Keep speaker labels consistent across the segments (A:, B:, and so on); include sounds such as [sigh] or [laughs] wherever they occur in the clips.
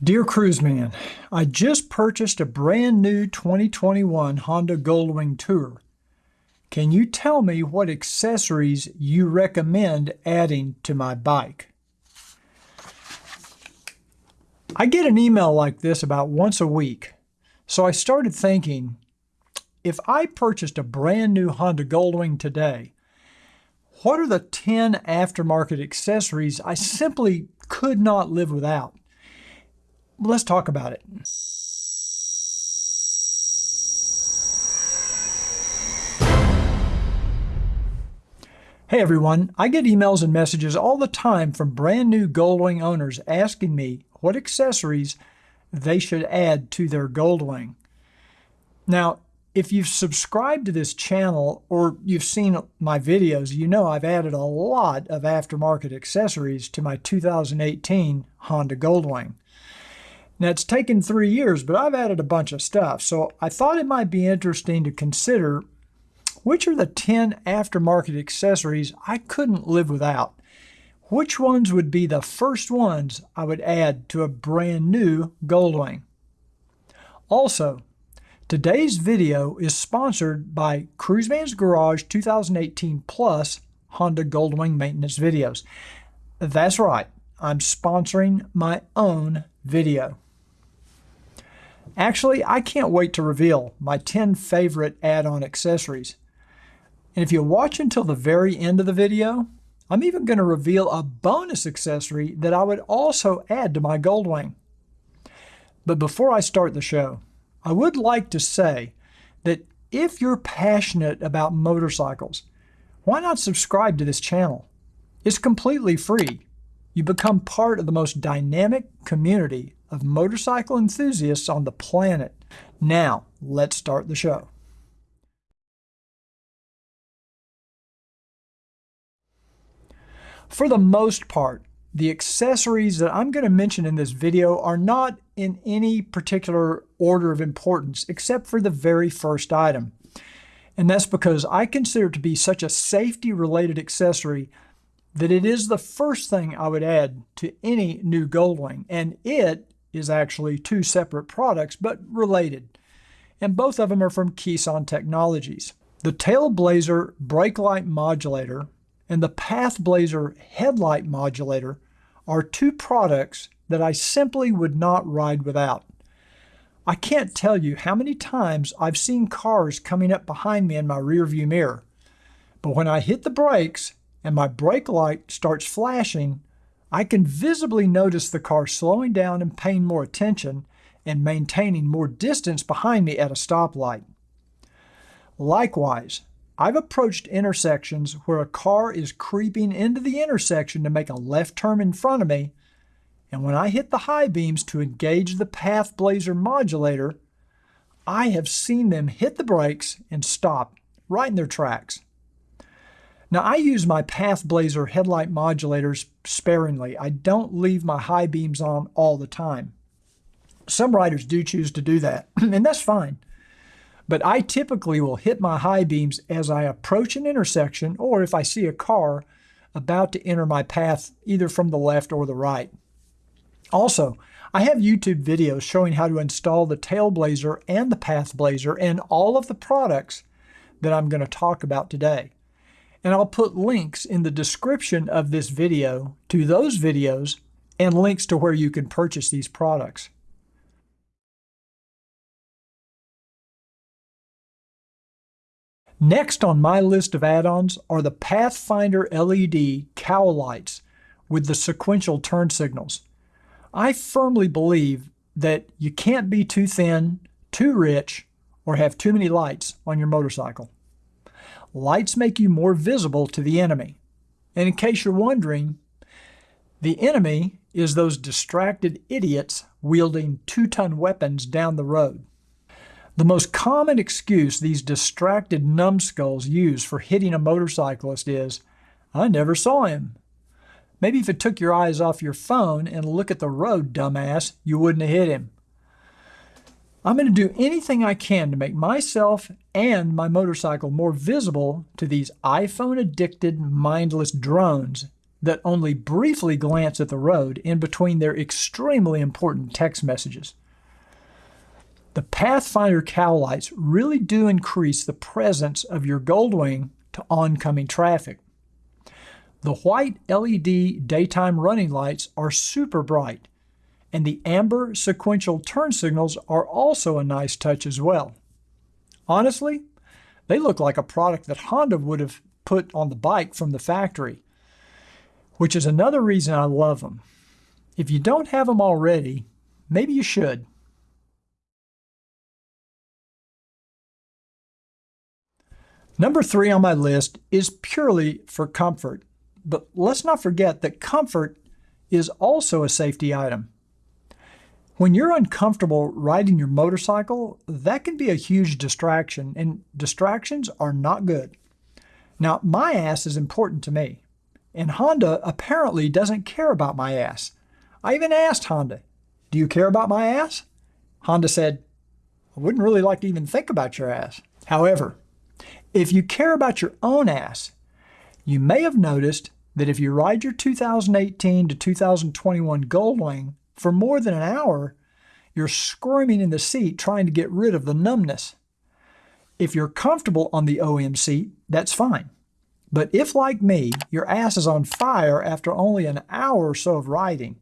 A: Dear Cruiseman, I just purchased a brand new 2021 Honda Goldwing Tour. Can you tell me what accessories you recommend adding to my bike? I get an email like this about once a week, so I started thinking, if I purchased a brand new Honda Goldwing today, what are the 10 aftermarket accessories I simply could not live without? Let's talk about it. Hey everyone, I get emails and messages all the time from brand new Goldwing owners asking me what accessories they should add to their Goldwing. Now, if you've subscribed to this channel or you've seen my videos, you know I've added a lot of aftermarket accessories to my 2018 Honda Goldwing. Now it's taken three years, but I've added a bunch of stuff. So I thought it might be interesting to consider which are the 10 aftermarket accessories I couldn't live without. Which ones would be the first ones I would add to a brand new Goldwing? Also, today's video is sponsored by Cruiseman's Garage 2018 Plus Honda Goldwing maintenance videos. That's right, I'm sponsoring my own video. Actually, I can't wait to reveal my 10 favorite add-on accessories. And if you watch until the very end of the video, I'm even going to reveal a bonus accessory that I would also add to my Goldwing. But before I start the show, I would like to say that if you're passionate about motorcycles, why not subscribe to this channel? It's completely free. You become part of the most dynamic community of motorcycle enthusiasts on the planet. Now, let's start the show. For the most part, the accessories that I'm going to mention in this video are not in any particular order of importance, except for the very first item. And that's because I consider it to be such a safety-related accessory that it is the first thing I would add to any new Goldwing, and it is actually two separate products, but related. And both of them are from Kisan Technologies. The Tailblazer brake light modulator and the Pathblazer headlight modulator are two products that I simply would not ride without. I can't tell you how many times I've seen cars coming up behind me in my rearview mirror. But when I hit the brakes and my brake light starts flashing, I can visibly notice the car slowing down and paying more attention and maintaining more distance behind me at a stoplight. Likewise, I've approached intersections where a car is creeping into the intersection to make a left turn in front of me, and when I hit the high beams to engage the Pathblazer modulator, I have seen them hit the brakes and stop right in their tracks. Now I use my Pathblazer headlight modulators sparingly. I don't leave my high beams on all the time. Some riders do choose to do that, [clears throat] and that's fine. But I typically will hit my high beams as I approach an intersection or if I see a car about to enter my path either from the left or the right. Also, I have YouTube videos showing how to install the Tailblazer and the Pathblazer and all of the products that I'm going to talk about today and I'll put links in the description of this video to those videos and links to where you can purchase these products. Next on my list of add-ons are the Pathfinder LED cowl lights with the sequential turn signals. I firmly believe that you can't be too thin, too rich, or have too many lights on your motorcycle lights make you more visible to the enemy. And in case you're wondering, the enemy is those distracted idiots wielding two-ton weapons down the road. The most common excuse these distracted numbskulls use for hitting a motorcyclist is, I never saw him. Maybe if it took your eyes off your phone and look at the road, dumbass, you wouldn't have hit him. I'm going to do anything I can to make myself and my motorcycle more visible to these iPhone addicted mindless drones that only briefly glance at the road in between their extremely important text messages. The Pathfinder cowl lights really do increase the presence of your Goldwing to oncoming traffic. The white LED daytime running lights are super bright, and the amber sequential turn signals are also a nice touch as well. Honestly, they look like a product that Honda would have put on the bike from the factory, which is another reason I love them. If you don't have them already, maybe you should. Number three on my list is purely for comfort, but let's not forget that comfort is also a safety item. When you're uncomfortable riding your motorcycle, that can be a huge distraction, and distractions are not good. Now, my ass is important to me, and Honda apparently doesn't care about my ass. I even asked Honda, Do you care about my ass? Honda said, I wouldn't really like to even think about your ass. However, if you care about your own ass, you may have noticed that if you ride your 2018 to 2021 Goldwing for more than an hour, you're squirming in the seat trying to get rid of the numbness. If you're comfortable on the OEM seat, that's fine. But if, like me, your ass is on fire after only an hour or so of riding,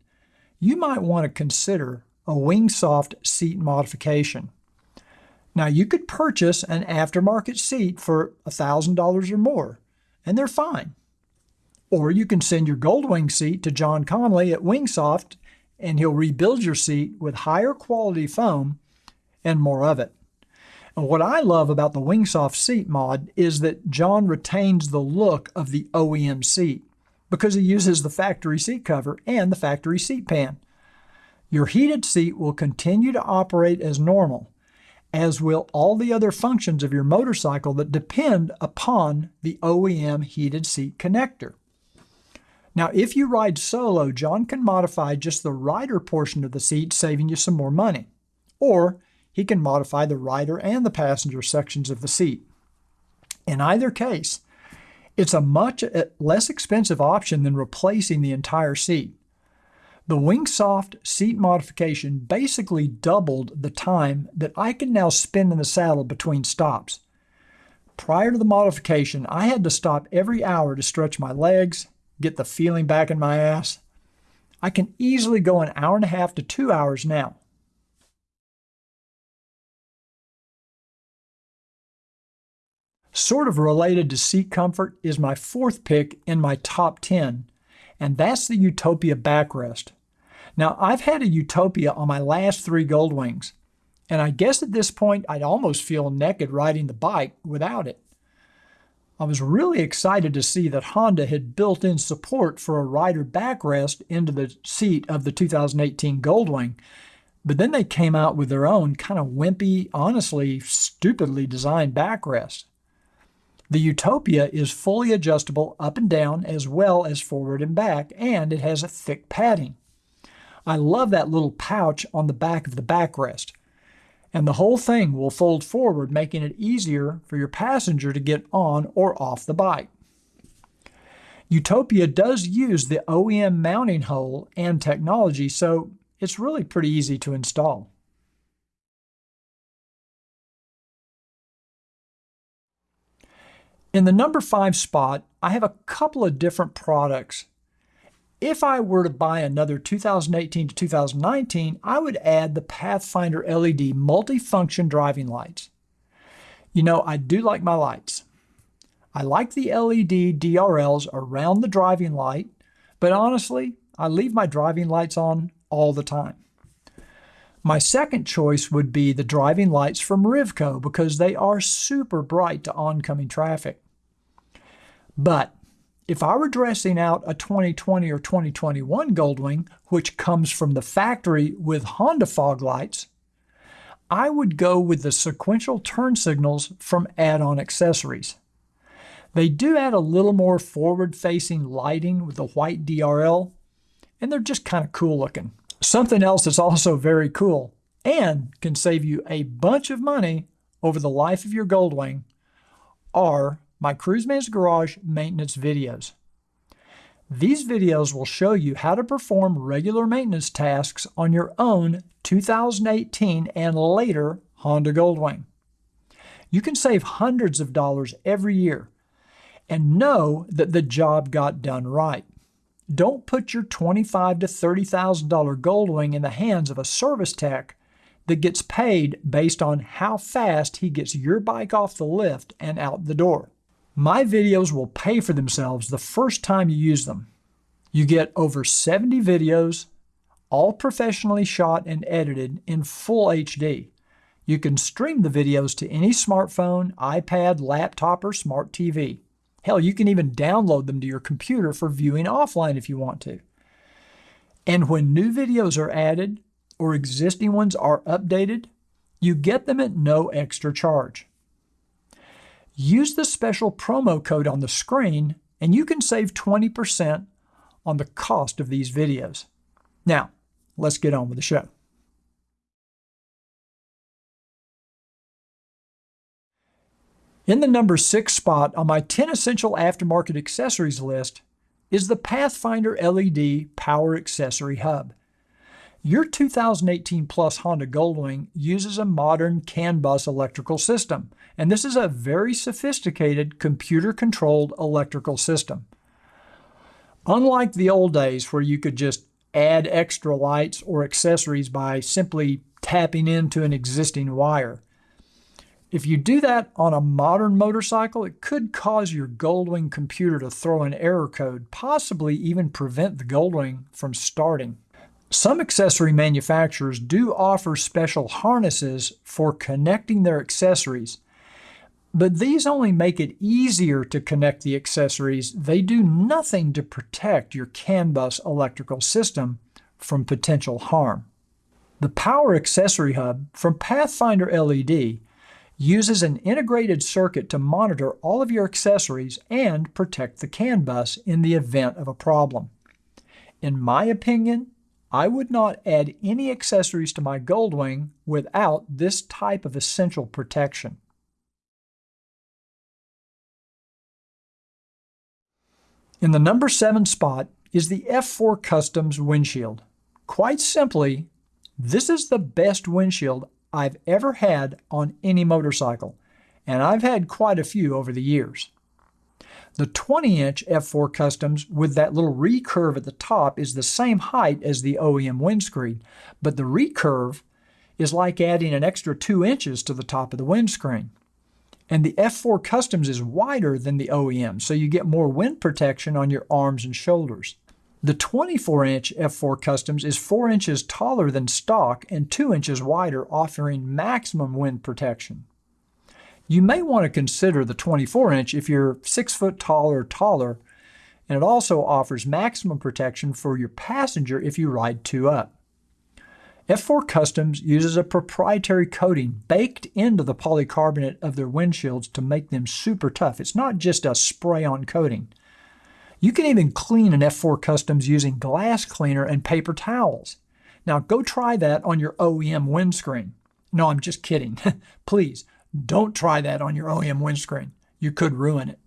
A: you might want to consider a Wingsoft seat modification. Now, you could purchase an aftermarket seat for $1,000 or more, and they're fine. Or you can send your Goldwing seat to John Conley at Wingsoft and he'll rebuild your seat with higher quality foam and more of it. And what I love about the Wingsoft seat mod is that John retains the look of the OEM seat because he uses the factory seat cover and the factory seat pan. Your heated seat will continue to operate as normal, as will all the other functions of your motorcycle that depend upon the OEM heated seat connector. Now, if you ride solo, John can modify just the rider portion of the seat, saving you some more money. Or he can modify the rider and the passenger sections of the seat. In either case, it's a much uh, less expensive option than replacing the entire seat. The Wingsoft seat modification basically doubled the time that I can now spend in the saddle between stops. Prior to the modification, I had to stop every hour to stretch my legs, get the feeling back in my ass. I can easily go an hour and a half to two hours now. Sort of related to seat comfort is my fourth pick in my top 10, and that's the Utopia backrest. Now, I've had a Utopia on my last three Goldwings, and I guess at this point I'd almost feel naked riding the bike without it. I was really excited to see that Honda had built in support for a rider backrest into the seat of the 2018 Goldwing, but then they came out with their own kind of wimpy, honestly, stupidly designed backrest. The Utopia is fully adjustable up and down as well as forward and back, and it has a thick padding. I love that little pouch on the back of the backrest and the whole thing will fold forward, making it easier for your passenger to get on or off the bike. Utopia does use the OEM mounting hole and technology, so it's really pretty easy to install. In the number five spot, I have a couple of different products if I were to buy another 2018 to 2019, I would add the Pathfinder LED multifunction driving lights. You know, I do like my lights. I like the LED DRLs around the driving light, but honestly, I leave my driving lights on all the time. My second choice would be the driving lights from Rivco because they are super bright to oncoming traffic. But if I were dressing out a 2020 or 2021 Goldwing, which comes from the factory with Honda fog lights, I would go with the sequential turn signals from add-on accessories. They do add a little more forward-facing lighting with the white DRL, and they're just kind of cool looking. Something else that's also very cool and can save you a bunch of money over the life of your Goldwing are my Cruiseman's Garage maintenance videos. These videos will show you how to perform regular maintenance tasks on your own 2018 and later Honda Goldwing. You can save hundreds of dollars every year and know that the job got done right. Don't put your $25,000 to $30,000 Goldwing in the hands of a service tech that gets paid based on how fast he gets your bike off the lift and out the door. My videos will pay for themselves the first time you use them. You get over 70 videos, all professionally shot and edited in full HD. You can stream the videos to any smartphone, iPad, laptop, or smart TV. Hell, you can even download them to your computer for viewing offline if you want to. And when new videos are added or existing ones are updated, you get them at no extra charge. Use the special promo code on the screen and you can save 20% on the cost of these videos. Now, let's get on with the show. In the number six spot on my 10 essential aftermarket accessories list is the Pathfinder LED Power Accessory Hub. Your 2018 Plus Honda Goldwing uses a modern CAN bus electrical system, and this is a very sophisticated computer-controlled electrical system. Unlike the old days where you could just add extra lights or accessories by simply tapping into an existing wire, if you do that on a modern motorcycle, it could cause your Goldwing computer to throw an error code, possibly even prevent the Goldwing from starting. Some accessory manufacturers do offer special harnesses for connecting their accessories, but these only make it easier to connect the accessories. They do nothing to protect your CAN bus electrical system from potential harm. The Power Accessory Hub from Pathfinder LED uses an integrated circuit to monitor all of your accessories and protect the CAN bus in the event of a problem. In my opinion, I would not add any accessories to my Goldwing without this type of essential protection. In the number 7 spot is the F4 Customs windshield. Quite simply, this is the best windshield I've ever had on any motorcycle, and I've had quite a few over the years. The 20-inch F4 Customs with that little recurve at the top is the same height as the OEM windscreen, but the recurve is like adding an extra 2 inches to the top of the windscreen. And the F4 Customs is wider than the OEM, so you get more wind protection on your arms and shoulders. The 24-inch F4 Customs is 4 inches taller than stock and 2 inches wider, offering maximum wind protection. You may want to consider the 24-inch if you're 6 foot tall or taller, and it also offers maximum protection for your passenger if you ride two up. F4 Customs uses a proprietary coating baked into the polycarbonate of their windshields to make them super tough. It's not just a spray-on coating. You can even clean an F4 Customs using glass cleaner and paper towels. Now go try that on your OEM windscreen. No, I'm just kidding. [laughs] Please, don't try that on your OEM windscreen. You could ruin it.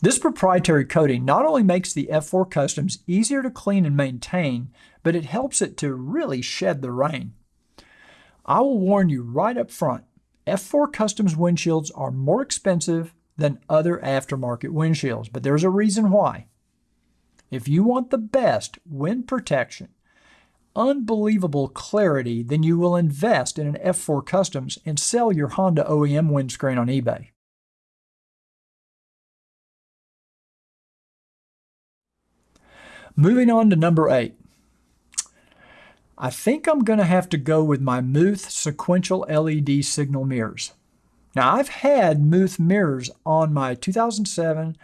A: This proprietary coating not only makes the F4 Customs easier to clean and maintain, but it helps it to really shed the rain. I will warn you right up front, F4 Customs windshields are more expensive than other aftermarket windshields, but there's a reason why. If you want the best wind protection, unbelievable clarity, then you will invest in an F4 Customs and sell your Honda OEM windscreen on eBay. Moving on to number eight. I think I'm going to have to go with my Muth sequential LED signal mirrors. Now, I've had Muth mirrors on my 2007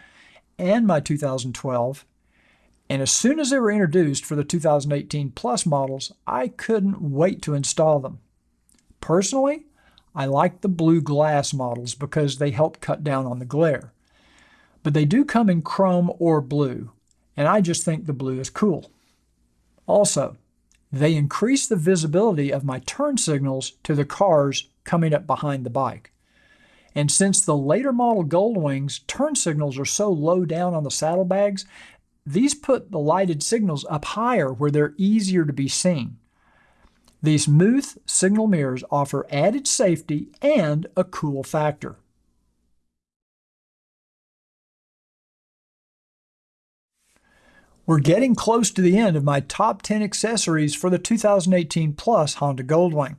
A: and my 2012, and as soon as they were introduced for the 2018 Plus models, I couldn't wait to install them. Personally, I like the blue glass models because they help cut down on the glare. But they do come in chrome or blue, and I just think the blue is cool. Also, they increase the visibility of my turn signals to the cars coming up behind the bike. And since the later model Goldwings turn signals are so low down on the saddlebags, these put the lighted signals up higher where they're easier to be seen. These Muth signal mirrors offer added safety and a cool factor. We're getting close to the end of my top 10 accessories for the 2018 Plus Honda Goldwing.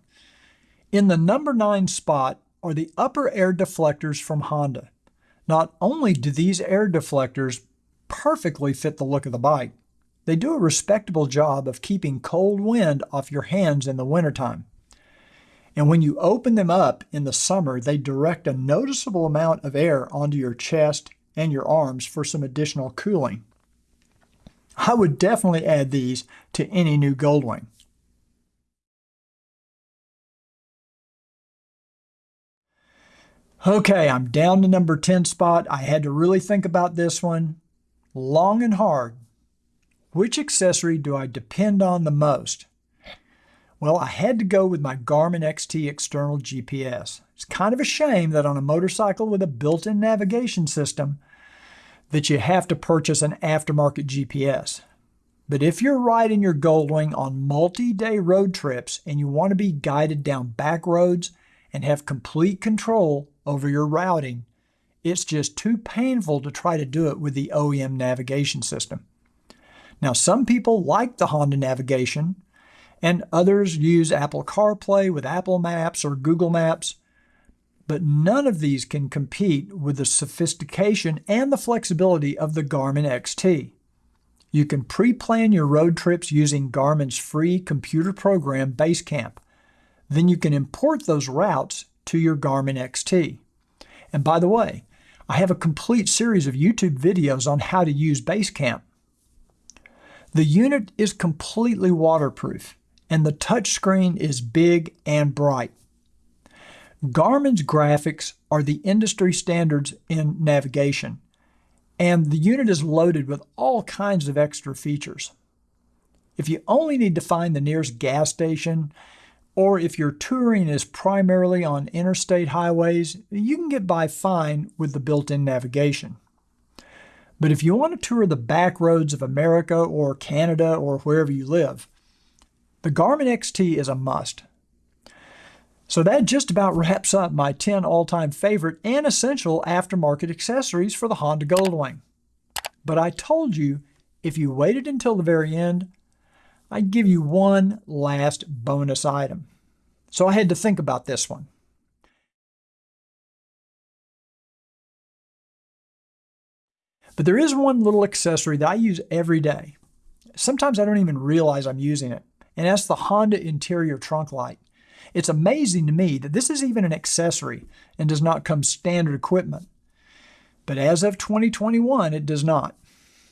A: In the number 9 spot are the upper air deflectors from Honda. Not only do these air deflectors perfectly fit the look of the bike, they do a respectable job of keeping cold wind off your hands in the wintertime. And when you open them up in the summer, they direct a noticeable amount of air onto your chest and your arms for some additional cooling. I would definitely add these to any new Goldwing. Okay, I'm down to number 10 spot. I had to really think about this one long and hard. Which accessory do I depend on the most? Well, I had to go with my Garmin XT external GPS. It's kind of a shame that on a motorcycle with a built-in navigation system that you have to purchase an aftermarket GPS. But if you're riding your Goldwing on multi-day road trips and you want to be guided down back roads and have complete control over your routing, it's just too painful to try to do it with the OEM navigation system. Now, some people like the Honda navigation, and others use Apple CarPlay with Apple Maps or Google Maps, but none of these can compete with the sophistication and the flexibility of the Garmin XT. You can pre-plan your road trips using Garmin's free computer program Basecamp. Then you can import those routes to your Garmin XT. And by the way, I have a complete series of YouTube videos on how to use Basecamp. The unit is completely waterproof and the touchscreen is big and bright. Garmin's graphics are the industry standards in navigation, and the unit is loaded with all kinds of extra features. If you only need to find the nearest gas station, or if your touring is primarily on interstate highways, you can get by fine with the built-in navigation. But if you want to tour the back roads of America or Canada or wherever you live, the Garmin XT is a must. So that just about wraps up my 10 all-time favorite and essential aftermarket accessories for the Honda Goldwing. But I told you, if you waited until the very end, I'd give you one last bonus item. So I had to think about this one. But there is one little accessory that I use every day. Sometimes I don't even realize I'm using it, and that's the Honda interior trunk light. It's amazing to me that this is even an accessory and does not come standard equipment. But as of 2021, it does not.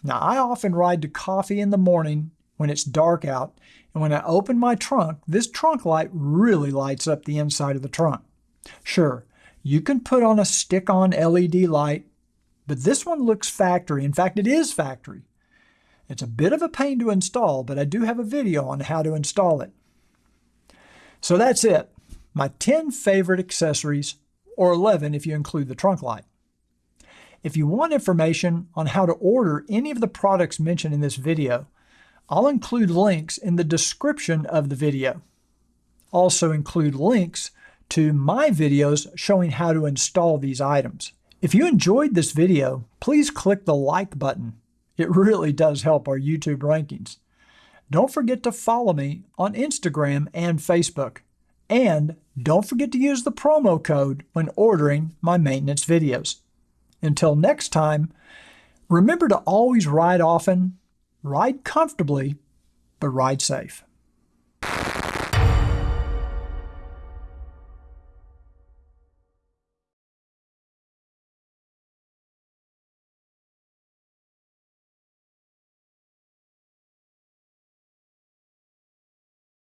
A: Now, I often ride to coffee in the morning when it's dark out, and when I open my trunk, this trunk light really lights up the inside of the trunk. Sure, you can put on a stick-on LED light but this one looks factory. In fact, it is factory. It's a bit of a pain to install, but I do have a video on how to install it. So that's it. My 10 favorite accessories, or 11 if you include the trunk light. If you want information on how to order any of the products mentioned in this video, I'll include links in the description of the video. Also include links to my videos showing how to install these items. If you enjoyed this video, please click the like button. It really does help our YouTube rankings. Don't forget to follow me on Instagram and Facebook. And don't forget to use the promo code when ordering my maintenance videos. Until next time, remember to always ride often, ride comfortably, but ride safe.